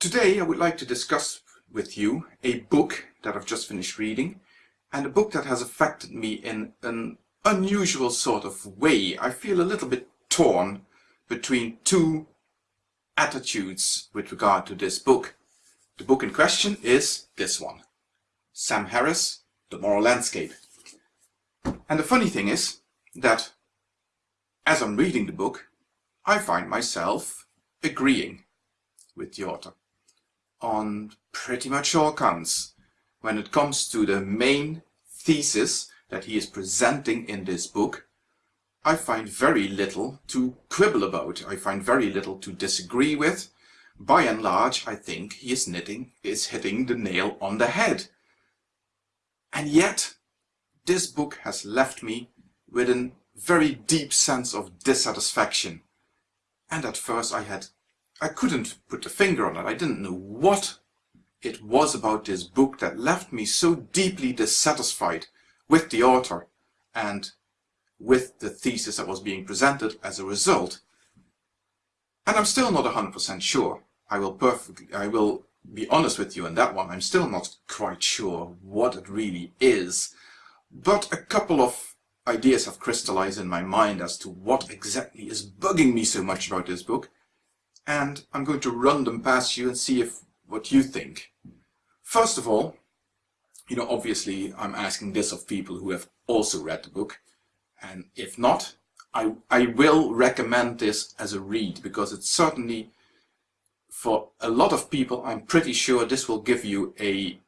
Today I would like to discuss with you a book that I've just finished reading and a book that has affected me in an unusual sort of way. I feel a little bit torn between two attitudes with regard to this book. The book in question is this one. Sam Harris, The Moral Landscape. And the funny thing is that as I'm reading the book, I find myself agreeing with the author on pretty much all counts when it comes to the main thesis that he is presenting in this book. I find very little to quibble about. I find very little to disagree with. By and large, I think he is knitting, is hitting the nail on the head. And yet, this book has left me with a very deep sense of dissatisfaction. And at first I had I couldn't put a finger on it. I didn't know what it was about this book that left me so deeply dissatisfied with the author and with the thesis that was being presented as a result. And I'm still not 100% sure. I will perfectly, I will be honest with you on that one. I'm still not quite sure what it really is. But a couple of ideas have crystallized in my mind as to what exactly is bugging me so much about this book and I'm going to run them past you and see if what you think. First of all, you know, obviously I'm asking this of people who have also read the book, and if not, I, I will recommend this as a read because it's certainly, for a lot of people, I'm pretty sure this will give you a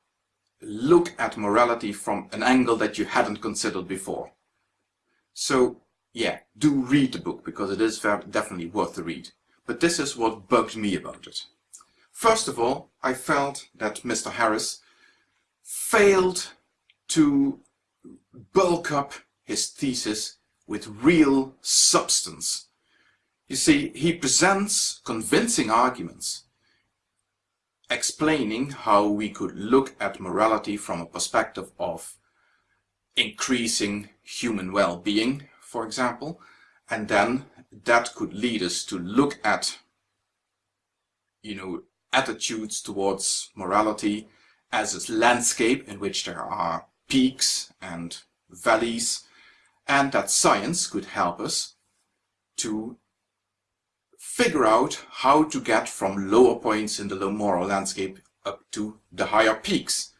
look at morality from an angle that you hadn't considered before. So yeah, do read the book because it is definitely worth the read but this is what bugged me about it. First of all, I felt that Mr. Harris failed to bulk up his thesis with real substance. You see, he presents convincing arguments explaining how we could look at morality from a perspective of increasing human well-being, for example, and then that could lead us to look at you know attitudes towards morality as a landscape in which there are peaks and valleys and that science could help us to figure out how to get from lower points in the low moral landscape up to the higher peaks.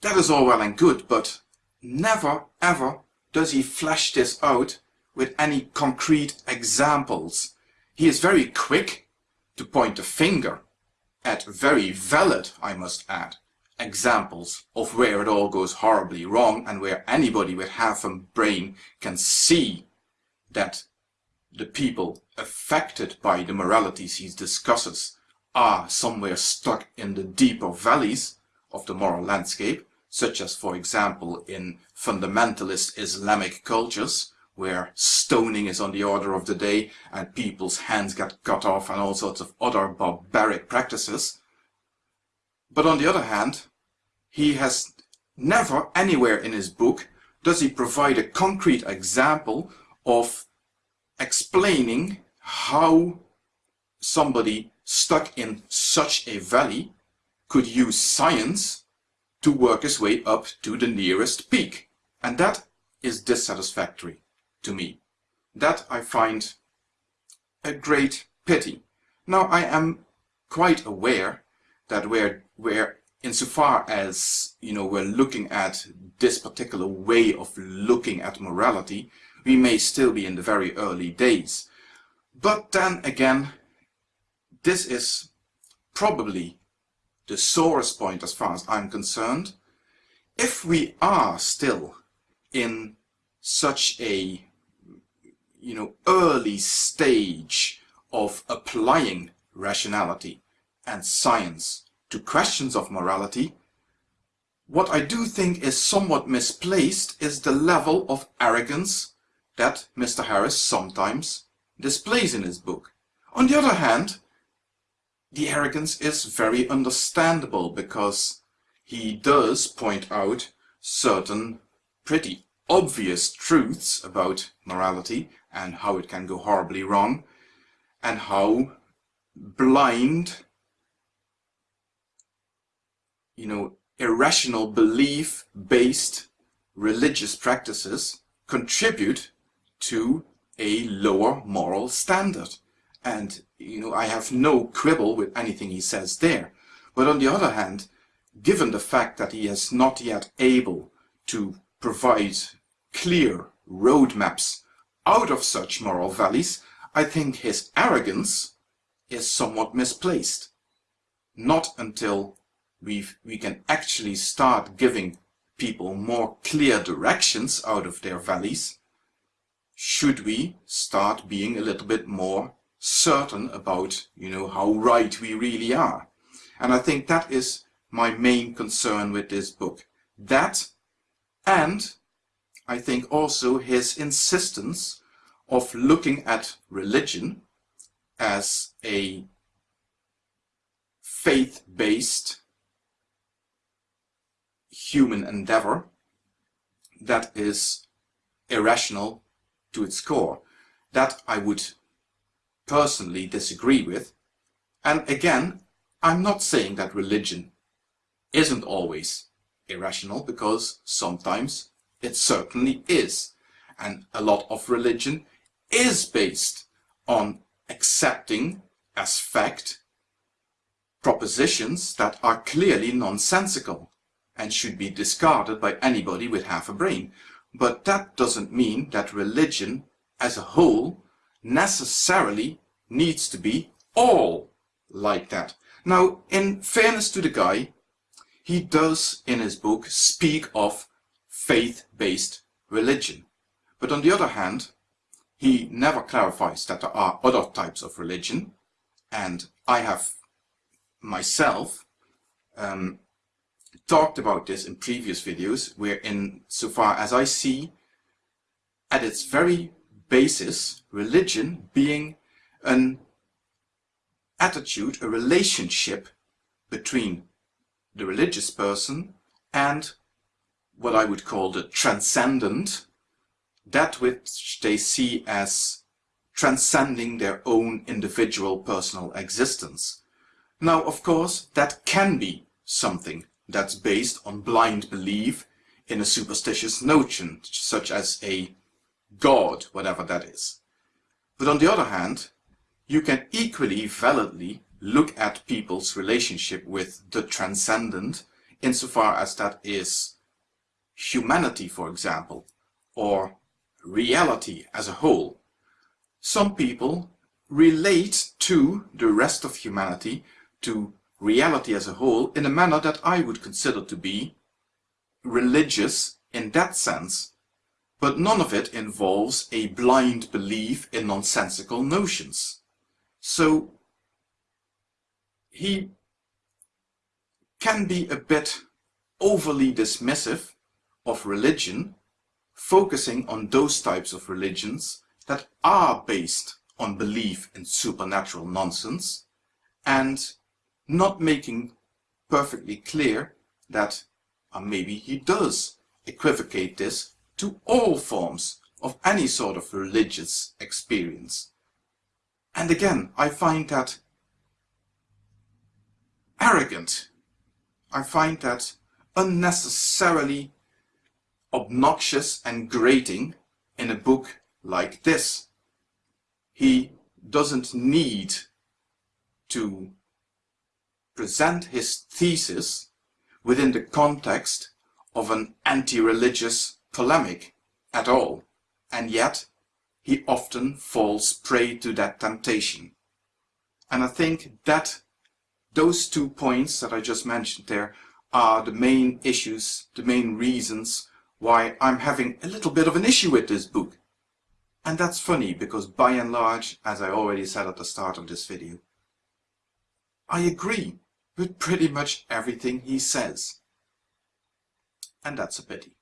That is all well and good, but never ever does he flesh this out with any concrete examples. He is very quick to point a finger at very valid, I must add, examples of where it all goes horribly wrong and where anybody with half a brain can see that the people affected by the moralities he discusses are somewhere stuck in the deeper valleys of the moral landscape, such as for example in fundamentalist Islamic cultures, where stoning is on the order of the day and people's hands get cut off and all sorts of other barbaric practices. But on the other hand, he has never anywhere in his book does he provide a concrete example of explaining how somebody stuck in such a valley could use science to work his way up to the nearest peak. And that is dissatisfactory to me. That I find a great pity. Now I am quite aware that we're, insofar as you know we're looking at this particular way of looking at morality, we may still be in the very early days. But then again, this is probably the sorest point as far as I'm concerned. If we are still in such a you know, early stage of applying rationality and science to questions of morality, what I do think is somewhat misplaced is the level of arrogance that Mr. Harris sometimes displays in his book. On the other hand, the arrogance is very understandable because he does point out certain pretty obvious truths about morality and how it can go horribly wrong and how blind you know, irrational belief-based religious practices contribute to a lower moral standard. And, you know, I have no quibble with anything he says there. But on the other hand, given the fact that he is not yet able to provide clear roadmaps. Out of such moral valleys, I think his arrogance is somewhat misplaced. Not until we we can actually start giving people more clear directions out of their valleys should we start being a little bit more certain about you know how right we really are. And I think that is my main concern with this book. That and I think also his insistence of looking at religion as a faith-based human endeavor that is irrational to its core. That I would personally disagree with. And again, I'm not saying that religion isn't always irrational because sometimes it certainly is. And a lot of religion is based on accepting as fact propositions that are clearly nonsensical and should be discarded by anybody with half a brain. But that doesn't mean that religion as a whole necessarily needs to be all like that. Now, in fairness to the guy, he does in his book speak of faith-based religion. But on the other hand, he never clarifies that there are other types of religion. And I have myself um, talked about this in previous videos, where in so far as I see, at its very basis, religion being an attitude, a relationship between the religious person and what I would call the transcendent, that which they see as transcending their own individual personal existence. Now, of course, that can be something that's based on blind belief in a superstitious notion, such as a god, whatever that is. But on the other hand, you can equally validly look at people's relationship with the transcendent insofar as that is humanity, for example, or reality as a whole. Some people relate to the rest of humanity, to reality as a whole in a manner that I would consider to be religious in that sense, but none of it involves a blind belief in nonsensical notions. So he can be a bit overly dismissive of religion, focusing on those types of religions that are based on belief in supernatural nonsense and not making perfectly clear that uh, maybe he does equivocate this to all forms of any sort of religious experience. And again, I find that arrogant. I find that unnecessarily obnoxious and grating in a book like this. He doesn't need to present his thesis within the context of an anti-religious polemic at all, and yet he often falls prey to that temptation. And I think that those two points that I just mentioned there are the main issues, the main reasons why I'm having a little bit of an issue with this book. And that's funny because by and large, as I already said at the start of this video, I agree with pretty much everything he says. And that's a pity.